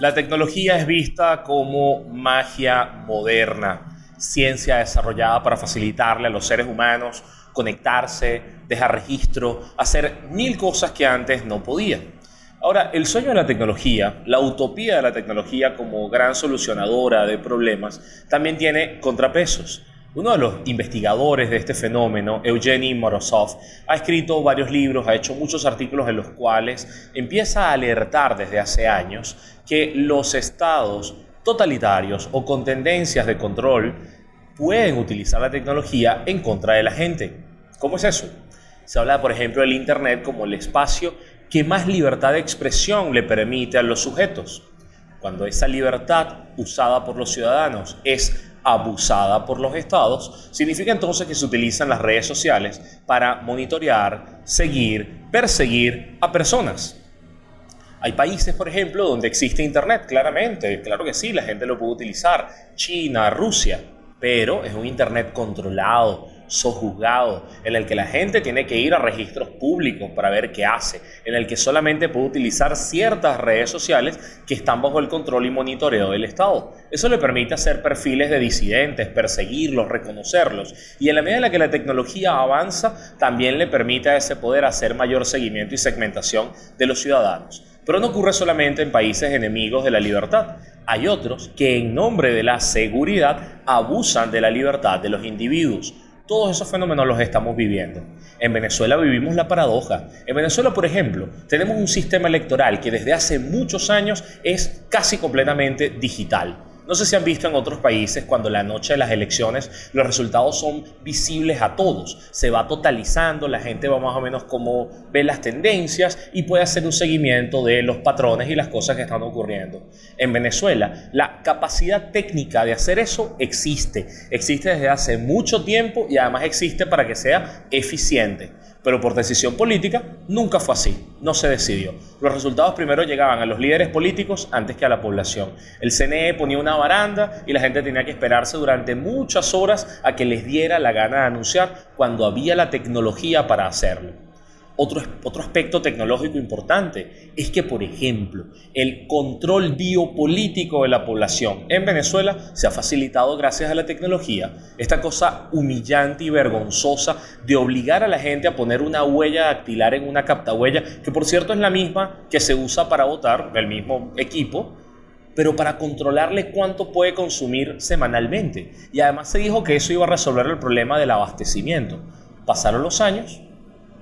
La tecnología es vista como magia moderna, ciencia desarrollada para facilitarle a los seres humanos conectarse, dejar registro, hacer mil cosas que antes no podían. Ahora, el sueño de la tecnología, la utopía de la tecnología como gran solucionadora de problemas, también tiene contrapesos. Uno de los investigadores de este fenómeno, Evgeny Morozov, ha escrito varios libros, ha hecho muchos artículos en los cuales empieza a alertar desde hace años que los estados totalitarios o con tendencias de control pueden utilizar la tecnología en contra de la gente. ¿Cómo es eso? Se habla, por ejemplo, del Internet como el espacio que más libertad de expresión le permite a los sujetos. Cuando esa libertad usada por los ciudadanos es abusada por los estados, significa entonces que se utilizan las redes sociales para monitorear, seguir, perseguir a personas. Hay países, por ejemplo, donde existe Internet, claramente, claro que sí, la gente lo puede utilizar, China, Rusia, pero es un Internet controlado, sojuzgado, en el que la gente tiene que ir a registros públicos para ver qué hace, en el que solamente puede utilizar ciertas redes sociales que están bajo el control y monitoreo del Estado. Eso le permite hacer perfiles de disidentes, perseguirlos, reconocerlos, y en la medida en la que la tecnología avanza, también le permite a ese poder hacer mayor seguimiento y segmentación de los ciudadanos. Pero no ocurre solamente en países enemigos de la libertad. Hay otros que en nombre de la seguridad abusan de la libertad de los individuos. Todos esos fenómenos los estamos viviendo. En Venezuela vivimos la paradoja. En Venezuela, por ejemplo, tenemos un sistema electoral que desde hace muchos años es casi completamente digital. No sé si han visto en otros países cuando la noche de las elecciones los resultados son visibles a todos. Se va totalizando, la gente va más o menos como ve las tendencias y puede hacer un seguimiento de los patrones y las cosas que están ocurriendo. En Venezuela, la capacidad técnica de hacer eso existe. Existe desde hace mucho tiempo y además existe para que sea eficiente pero por decisión política nunca fue así, no se decidió. Los resultados primero llegaban a los líderes políticos antes que a la población. El CNE ponía una baranda y la gente tenía que esperarse durante muchas horas a que les diera la gana de anunciar cuando había la tecnología para hacerlo. Otro, otro aspecto tecnológico importante es que, por ejemplo, el control biopolítico de la población en Venezuela se ha facilitado gracias a la tecnología. Esta cosa humillante y vergonzosa de obligar a la gente a poner una huella dactilar en una captahuella, que por cierto es la misma que se usa para votar, del mismo equipo, pero para controlarle cuánto puede consumir semanalmente. Y además se dijo que eso iba a resolver el problema del abastecimiento. Pasaron los años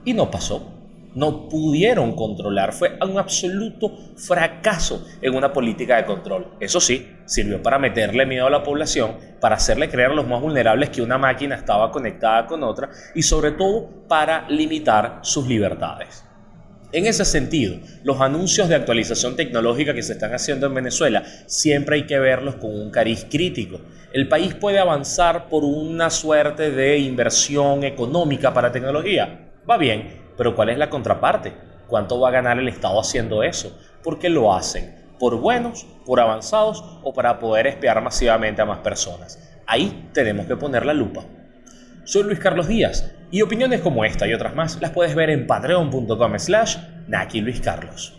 y no pasó. No pudieron controlar. Fue un absoluto fracaso en una política de control. Eso sí, sirvió para meterle miedo a la población, para hacerle creer a los más vulnerables que una máquina estaba conectada con otra y sobre todo para limitar sus libertades. En ese sentido, los anuncios de actualización tecnológica que se están haciendo en Venezuela siempre hay que verlos con un cariz crítico. El país puede avanzar por una suerte de inversión económica para tecnología, Va bien, pero ¿cuál es la contraparte? ¿Cuánto va a ganar el Estado haciendo eso? ¿Por qué lo hacen? ¿Por buenos, por avanzados o para poder espiar masivamente a más personas? Ahí tenemos que poner la lupa. Soy Luis Carlos Díaz y opiniones como esta y otras más las puedes ver en patreon.com slash Naki Luis Carlos.